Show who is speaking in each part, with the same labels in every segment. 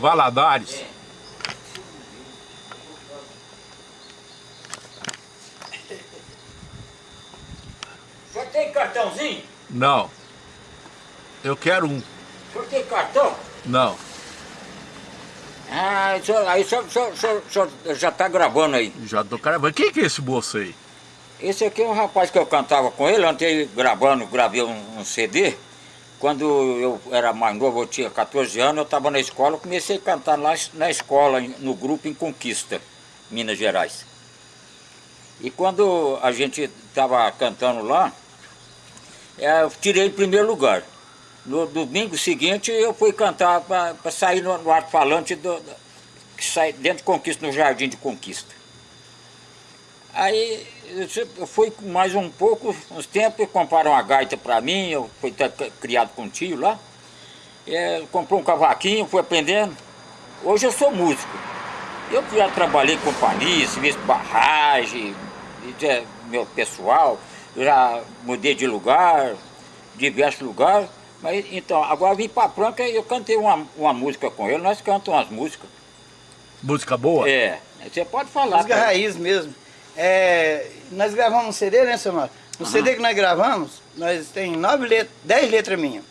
Speaker 1: Valadares.
Speaker 2: Só tem cartãozinho?
Speaker 1: Não. Eu quero um.
Speaker 2: Só tem cartão?
Speaker 1: Não.
Speaker 2: Ah, isso- aí só, só, só já tá gravando aí.
Speaker 1: Já tô gravando. Quem que é esse moço aí?
Speaker 2: Esse aqui é um rapaz que eu cantava com ele, ontem gravando, gravei um, um CD. Quando eu era mais novo, eu tinha 14 anos, eu estava na escola, eu comecei a cantar lá na escola, no grupo em Conquista, Minas Gerais. E quando a gente estava cantando lá, eh, eu tirei em primeiro lugar. No domingo seguinte eu fui cantar para sair no, no alto-falante do, sai dentro de Conquista, no Jardim de Conquista. Aí eu eu com mais um pouco, uns tempos, compraram uma gaita para mim, eu fui criado com um tio lá. É, comprou um cavaquinho, fui aprendendo. Hoje eu sou músico. Eu já trabalhei em companhia, serviço de barragem, meu pessoal, já mudei de lugar, diversos lugares. Mas então, agora vim para Franca e eu cantei uma, uma música com ele, nós cantamos umas músicas.
Speaker 1: Música boa?
Speaker 2: É, você pode falar.
Speaker 3: Música
Speaker 2: cara.
Speaker 3: raiz mesmo. É, nós gravamos um CD, né, seu Mário? No CD que nós gravamos, nós tem nove letras, dez letras minhas.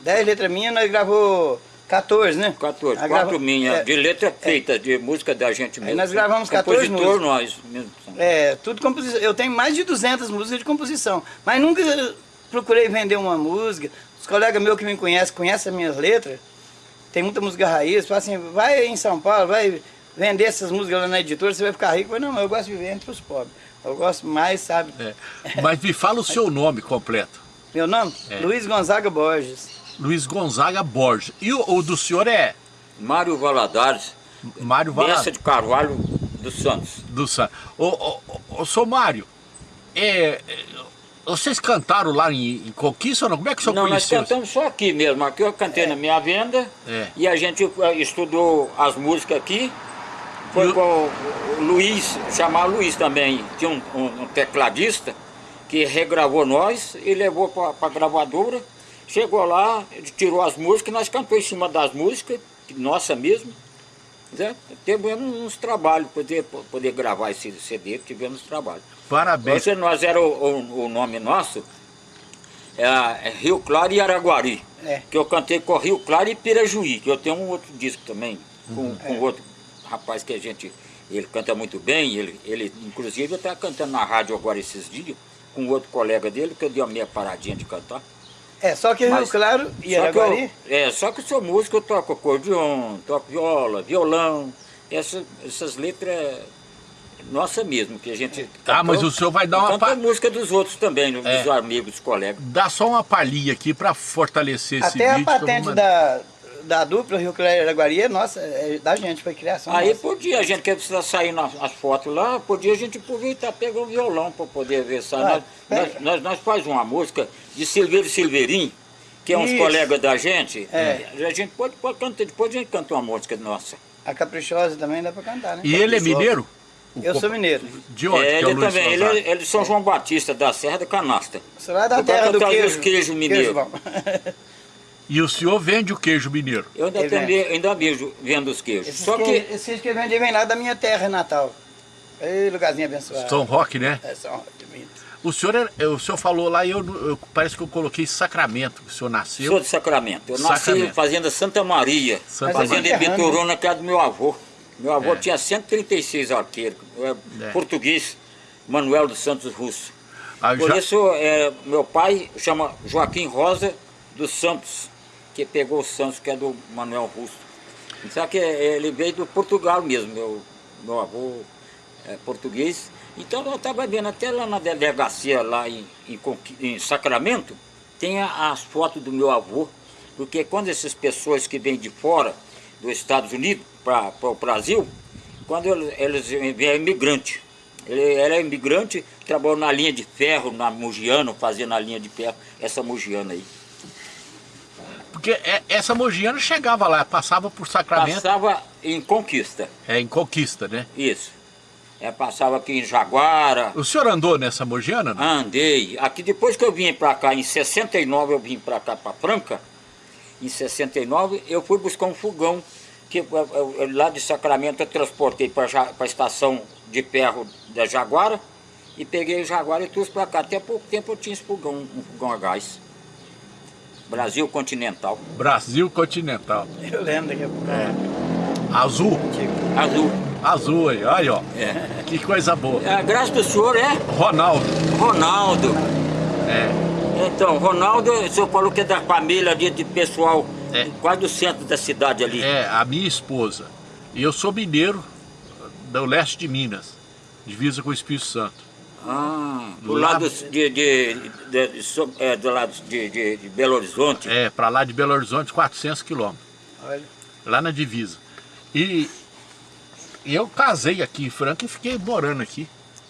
Speaker 3: Dez letras minhas, nós gravou 14, né?
Speaker 2: 14,
Speaker 3: Nós
Speaker 2: quatro minhas,
Speaker 3: é,
Speaker 2: de letra feita, de música da gente mesmo.
Speaker 3: nós gravamos 14
Speaker 2: Compositor,
Speaker 3: músicas.
Speaker 2: nós mesmo.
Speaker 3: É, tudo composição. Eu tenho mais de 200 músicas de composição, mas nunca procurei vender uma música. Os colegas meus que me conhecem, conhecem as minhas letras. Tem muita música raiz, falam assim, vai em São Paulo, vai vender essas músicas lá na editora, você vai ficar rico. Mas não, eu gosto de viver entre os pobres. Eu gosto mais, sabe?
Speaker 1: É. Mas me fala o seu nome completo.
Speaker 3: Meu nome?
Speaker 1: É.
Speaker 3: Luiz Gonzaga Borges.
Speaker 1: Luiz Gonzaga Borges. E o, o do senhor é
Speaker 2: Mário Valadares,
Speaker 1: Mário
Speaker 2: Bessa
Speaker 1: Valadares
Speaker 2: de Carvalho dos Santos.
Speaker 1: do San. Ô, ô, ô, ô, seu Mário, é, é, vocês cantaram lá em, em Conquista ou não? Como é que o senhor
Speaker 2: Não, nós
Speaker 1: conheceu?
Speaker 2: cantamos só aqui mesmo. Aqui eu cantei na minha venda
Speaker 1: É.
Speaker 2: e a gente eh, estudou as músicas aqui. Foi com o Luiz, chamar Luiz também, tinha um, um- um tecladista que regravou nós e levou para a gravadora. Chegou lá, tirou as músicas, nós cantamos em cima das músicas, nossa mesmo. Né? Tivemos uns trabalhos, poder, poder gravar esse CD, tivemos trabalho.
Speaker 1: Parabéns.
Speaker 2: Esse nós era o, o- o nome nosso, é, é Rio Claro e Araguari.
Speaker 3: É.
Speaker 2: Que eu cantei com Rio Claro e Pirajuí, que eu tenho um outro disco também, com,
Speaker 3: Uhum.
Speaker 2: com outro rapaz que a gente. Ele canta muito bem, ele, ele inclusive eu estava cantando na rádio agora esses dias, com outro colega dele, que eu dei uma meia paradinha de cantar.
Speaker 3: É, só que Rio
Speaker 2: Mas-
Speaker 3: Claro e
Speaker 2: Só que
Speaker 3: Araguari.
Speaker 2: eu, é, só que eu sou músico, eu toco acordeon, toco viola, violão, essa, essas letras é nossa mesmo, que a gente
Speaker 1: Ah, mas o senhor vai dar uma
Speaker 2: Canta
Speaker 1: pa-
Speaker 2: a música dos outros também, dos
Speaker 1: É.
Speaker 2: amigos, dos colegas.
Speaker 1: Dá só uma palhinha aqui para fortalecer esse
Speaker 3: Até a
Speaker 1: vídeo. eu vou
Speaker 3: patente da, da dupla Rio Claro e Araguari é nossa, é da gente, foi criação
Speaker 2: Aí
Speaker 3: nossa.
Speaker 2: podia, a gente que precisa sair nas as fotos lá, podia a gente aproveitar, pegar um violão para poder ver. Sabe?
Speaker 3: Ah,
Speaker 2: nós, nós, nós, nós faz uma música de Silveiro Silveirinho, que é uns
Speaker 3: Isso.
Speaker 2: colegas da gente.
Speaker 3: É.
Speaker 2: A gente pode, pode cantar, depois a gente canta uma música nossa.
Speaker 3: A Caprichosa também dá pra cantar, né?
Speaker 1: E ele é mineiro? O
Speaker 3: Eu sou mineiro.
Speaker 1: De onde?
Speaker 2: É,
Speaker 1: é o
Speaker 2: ele
Speaker 1: Luiz
Speaker 2: também, ele, é- ele é de São João Batista, da Serra da Canasta.
Speaker 3: Você vai da terra do queijo.
Speaker 2: os queijos mineiros.
Speaker 3: bom.
Speaker 1: E o senhor vende o queijo mineiro?
Speaker 2: Eu ainda, também, ainda vejo vendo os queijos.
Speaker 3: Esses
Speaker 2: Só
Speaker 3: que,
Speaker 2: que
Speaker 3: esses que vem, vem lá da minha terra natal. Ei, lugarzinho abençoado.
Speaker 1: São Roque, né?
Speaker 3: É, São Roque, bonito.
Speaker 1: O senhor, é- o senhor falou lá e eu, eu- parece que eu coloquei Sacramento, que o senhor nasceu.
Speaker 2: Sou de Sacramento. Eu nasci
Speaker 1: Sacramento.
Speaker 2: em Fazenda Santa Maria.
Speaker 1: Santa
Speaker 2: fazenda
Speaker 3: Maria.
Speaker 2: em Bituruna, que é do meu avô. Meu avô
Speaker 1: É.
Speaker 2: tinha 136 arqueiros. É,
Speaker 1: É.
Speaker 2: Português, Manuel dos Santos Russo.
Speaker 1: Ah,
Speaker 2: Por
Speaker 1: já-
Speaker 2: isso, é, meu pai chama Joaquim Rosa dos Santos, que pegou o Santos, que é do Manuel Russo. Só que é, ele veio do Portugal mesmo, meu, meu avô é português. Então eu estava vendo até lá na delegacia, lá em, em em Sacramento, tem as fotos do meu avô, porque quando essas pessoas que vêm de fora, dos Estados Unidos para o Brasil, quando eles, vêm é imigrante. Ele era imigrante, trabalhou na linha de ferro, na Mugiano, fazendo a linha de ferro, essa Mugiana aí.
Speaker 1: Porque é- essa mogiana chegava lá, passava por Sacramento,
Speaker 2: Passava em Conquista,
Speaker 1: é em Conquista, né?
Speaker 2: isso. É, passava aqui em Jaguara,
Speaker 1: O senhor andou nessa mogiana? não?
Speaker 2: Andei. Aqui depois que eu vim para cá, em 69 eu vim para cá, para Franca. Em 69 eu fui buscar um fogão
Speaker 4: que eu- eu- eu- lá de Sacramento eu transportei para a estação de ferro da Jaguara e peguei o Jaguara e trouxe para cá. Até pouco tempo eu tinha esse fogão, um fogão a gás. Brasil Continental,
Speaker 1: Brasil Continental.
Speaker 3: Eu lembro a pouco.
Speaker 1: Azul.
Speaker 4: Azul.
Speaker 1: Azul aí, olha, ó.
Speaker 4: É.
Speaker 1: Que coisa boa.
Speaker 4: A graça do senhor é
Speaker 1: Ronaldo.
Speaker 4: Ronaldo.
Speaker 1: É.
Speaker 4: Então, Ronaldo, o senhor falou que é da família ali, de pessoal
Speaker 1: É.
Speaker 4: quase do centro da cidade ali.
Speaker 1: É, a minha esposa. E eu sou mineiro do leste de Minas, divisa com o Espírito Santo.
Speaker 4: Ah, do
Speaker 1: Lá-
Speaker 4: lado de, de, de- de- so- é, do lado de, de- de Belo Horizonte.
Speaker 1: É, para lá de Belo Horizonte, 400 quilômetros,
Speaker 3: Olha.
Speaker 1: lá na divisa. E eu casei aqui em Franca e fiquei morando aqui.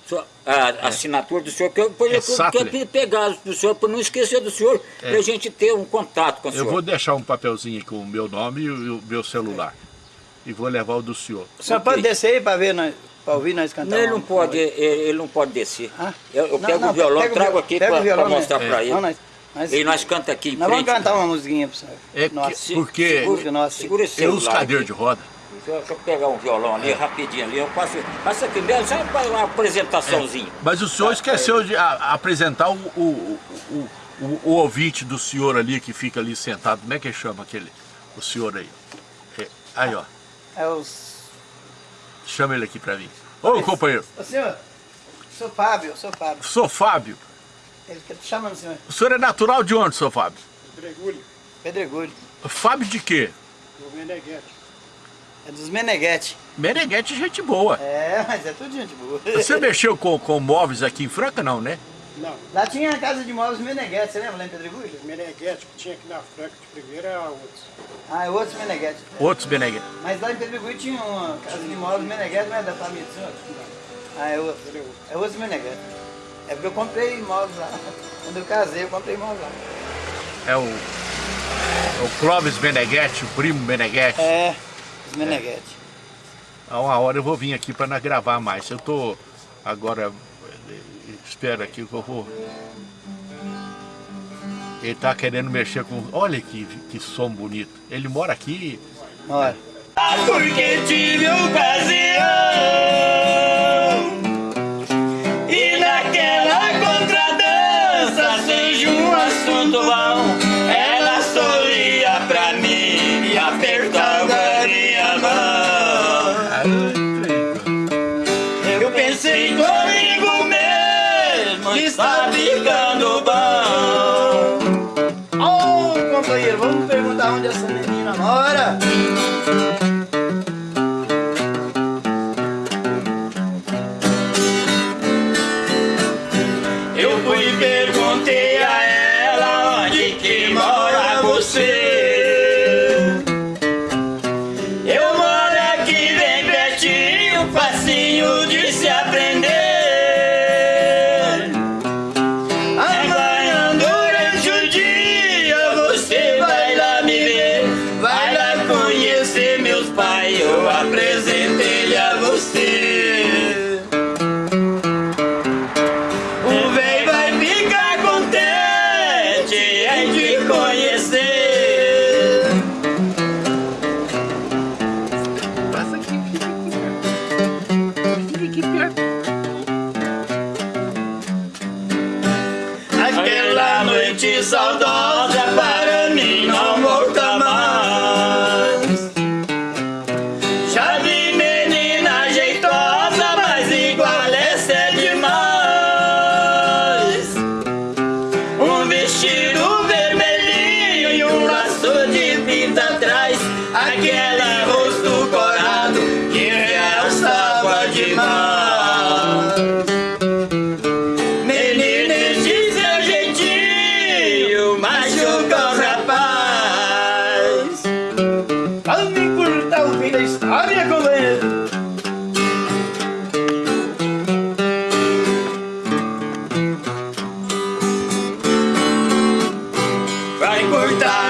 Speaker 4: Só- A assinatura do senhor, que eu, depois
Speaker 1: É
Speaker 4: eu quero pegar do senhor, para não esquecer do senhor,
Speaker 1: É.
Speaker 4: para a gente ter um contato com o
Speaker 1: Eu
Speaker 4: senhor.
Speaker 1: vou deixar um papelzinho com o meu nome e o meu celular. E vou levar o do senhor.
Speaker 3: O senhor pode descer aí para ver nós, para ouvir nós cantar?
Speaker 4: Não, ele
Speaker 3: uma-
Speaker 4: não pode, ele, ele não pode descer.
Speaker 3: Ah?
Speaker 4: Eu, eu
Speaker 3: Não,
Speaker 4: pego
Speaker 3: não,
Speaker 4: o violão,
Speaker 3: pega o
Speaker 4: trago aqui para
Speaker 3: né?
Speaker 4: mostrar
Speaker 3: É.
Speaker 4: para ele.
Speaker 3: Não, nós, nós,
Speaker 4: E nós canta aqui em
Speaker 3: nós vamos
Speaker 4: frente.
Speaker 3: cantar uma musiquinha pro senhor.
Speaker 1: É
Speaker 3: Nossa.
Speaker 1: porque
Speaker 3: Segura, nossa.
Speaker 4: Segura esse
Speaker 1: eu uso cadeira de roda.
Speaker 4: Deixa eu, pegar um violão ali rapidinho ali. Eu passo, passa aqui mesmo, só para uma apresentaçãozinha.
Speaker 1: Mas o senhor esqueceu de a- apresentar o, o, o, o- o ouvinte do senhor ali que fica ali sentado. Como é que chama aquele? O senhor aí. É, aí, ó.
Speaker 3: É os...
Speaker 1: Chama ele aqui pra mim. Ô, companheiro.
Speaker 3: Ô, senhor, sou Fábio, sou Fábio.
Speaker 1: Sou Fábio.
Speaker 3: Ele tá te chamando, senhor.
Speaker 1: O senhor é natural de onde, seu Fábio?
Speaker 5: Pedregulho,
Speaker 3: Pedregulho.
Speaker 1: Fábio de quê?
Speaker 5: do Meneghete.
Speaker 3: É dos Meneghete.
Speaker 1: Meneghete, gente boa.
Speaker 3: É, mas é tudo gente boa.
Speaker 1: Você mexeu com, com móveis aqui em Franca, não, né?
Speaker 5: Não,
Speaker 3: Lá tinha a casa de móveis Meneghete, você lembra lá em Pedregulho?
Speaker 5: Meneghete que tinha aqui na Franca de primeira era outros.
Speaker 3: Ah, é outros Meneghete.
Speaker 1: Outros Meneghete.
Speaker 3: Mas lá em Pedregulho tinha uma casa de móveis Meneghete, não é da família do senhor? Ah, é outro.
Speaker 5: Era outro.
Speaker 3: É outros Meneghete. É porque eu comprei móveis lá. Quando eu casei, eu comprei móveis lá.
Speaker 1: É o, é o Clóvis Meneghete, o primo Meneghete.
Speaker 3: É, os Meneghete.
Speaker 1: A uma hora eu vou vir aqui para gravar mais. Eu tô agora. Espera aqui que eu vou. Ele tá querendo mexer com. Olha que, que som bonito. Ele mora aqui.
Speaker 3: Olha.
Speaker 2: Porque tive ocasião E naquela contradança Seja um assunto bom perguntei a ela onde que mora você. Um vestido Vai cortar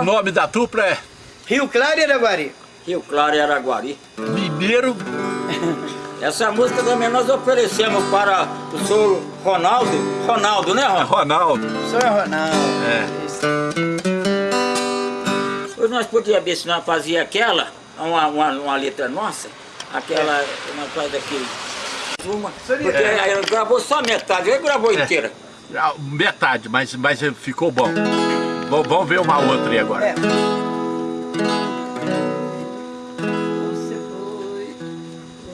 Speaker 2: o, o
Speaker 1: nome da dupla é
Speaker 3: Rio Claro e Araguari.
Speaker 2: Rio Claro e Araguari.
Speaker 1: Mineiro.
Speaker 2: Essa música também nós oferecemos para o senhor Ronaldo. Ronaldo, né, Ronaldo?
Speaker 1: Ronaldo.
Speaker 3: Sou Ronaldo.
Speaker 1: É.
Speaker 3: Isso.
Speaker 2: Hoje nós podíamos ver se nós fazia aquela, uma, uma, uma letra nossa, aquela, nós faz aqui, uma,
Speaker 3: Seria-
Speaker 2: porque
Speaker 1: É.
Speaker 2: ele gravou só metade, ele gravou
Speaker 1: É.
Speaker 2: inteira.
Speaker 1: Ah, Metade, mas, mas ficou bom. Vamos- Vamos ver uma outra aí agora.
Speaker 3: É. Você foi,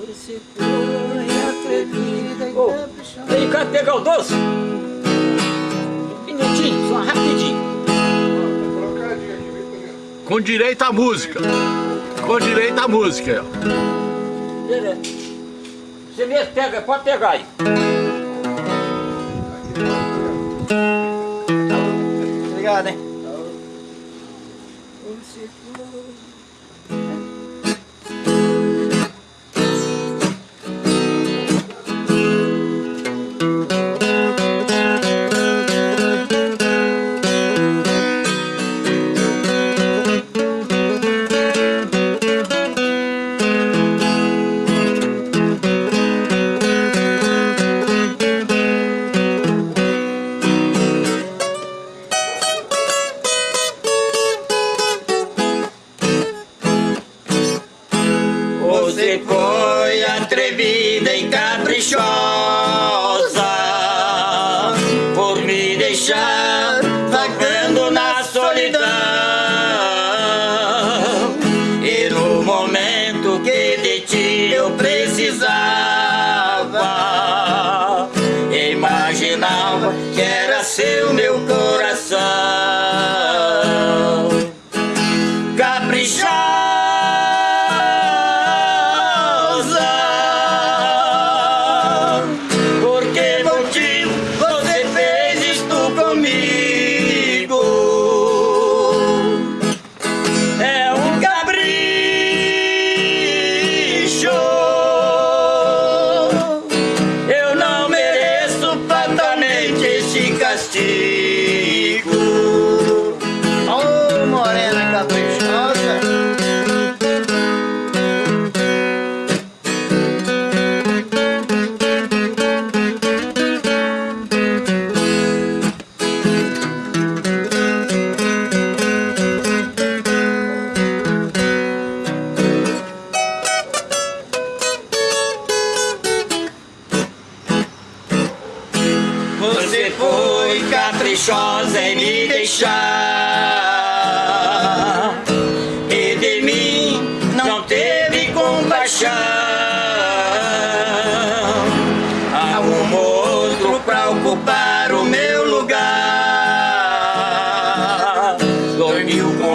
Speaker 3: você foi atrevida e
Speaker 2: Ô,
Speaker 3: caprichosa.
Speaker 2: Vem cá pegar o doce. Um minutinho, só rapidinho.
Speaker 1: Com direito à música. Com direito à música.
Speaker 2: Beleza. Você mesmo pega, pode pegar aí.
Speaker 3: Obrigado, hein?
Speaker 2: Você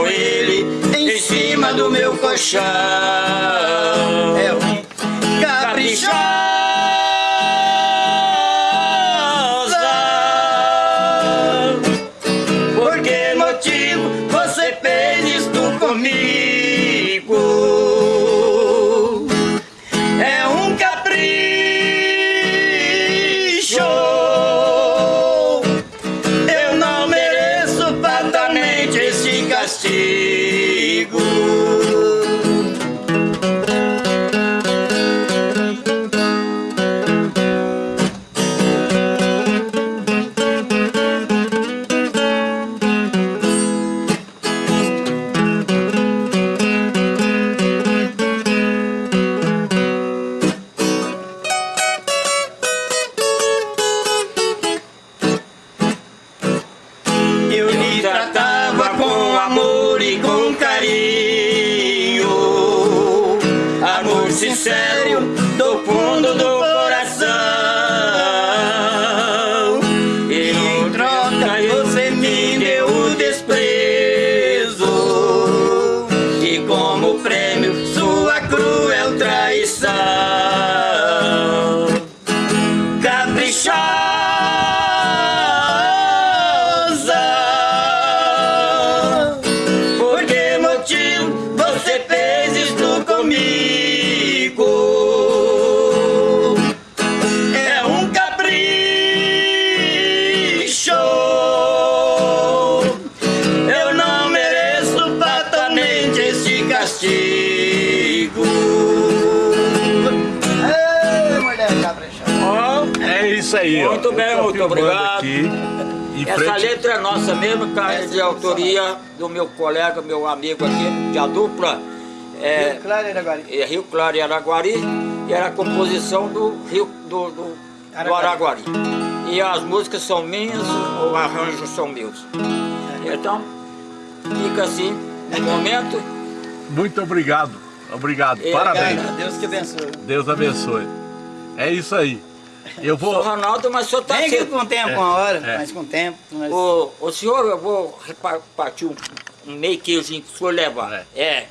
Speaker 2: ele em cima do meu colchão
Speaker 3: É ruim.
Speaker 2: caprichosa. Sincero do fundo do
Speaker 1: aí, ó.
Speaker 2: Muito obrigado.
Speaker 1: Aqui,
Speaker 2: Essa
Speaker 1: frente-
Speaker 2: letra é nossa mesmo, cara, é de autoria do meu colega, meu amigo aqui, de a dupla. É,
Speaker 3: Claro, era agora.
Speaker 2: é Rio Claro e Araguari, e era a composição do Rio do, do, do Araguari. E as músicas são minhas, os arranjos são meus. Então, fica assim, no momento.
Speaker 1: Muito obrigado. Obrigado.
Speaker 2: É,
Speaker 1: Parabéns.
Speaker 3: Cara, Deus que abençoe.
Speaker 1: Deus abençoe. É isso aí. Eu vou.
Speaker 2: Ronaldo, mas o senhor tá
Speaker 3: Vem aqui com o tempo,
Speaker 1: É,
Speaker 3: uma hora,
Speaker 1: é.
Speaker 3: mas com o tempo. Mas...
Speaker 2: Ô, ô senhor, eu vou repartir um, um meio queijinho que o senhor leva.
Speaker 1: É.
Speaker 2: É.